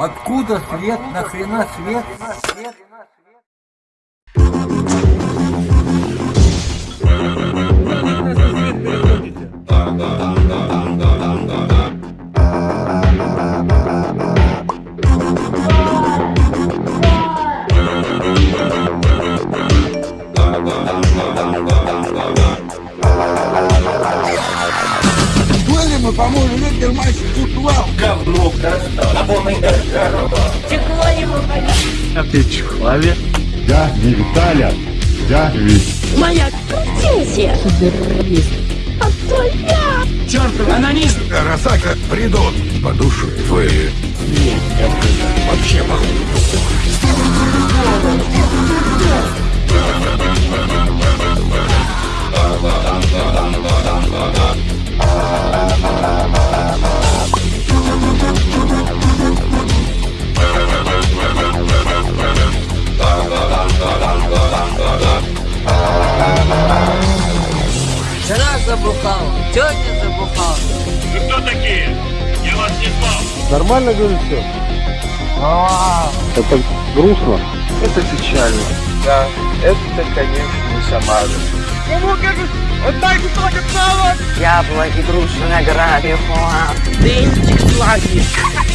Откуда свет? Нахрена свет? свет? Были мы, по-моему, ветер мальчик куклал. Говно достал, а вон и здорово. Ты человек. Я не Виталя, я Вить. Моя претензия. А твоя. Чертов анонист! Росака придут по душу твою. Вообще похуй. Вчера забухал, сегодня забухал. Вы кто такие? Я вас не знал. Нормально говорю все? Это грустно. Это печально. Да, это, конечно, не Самара. Яблоки, груши, награды, хуа. День флаги.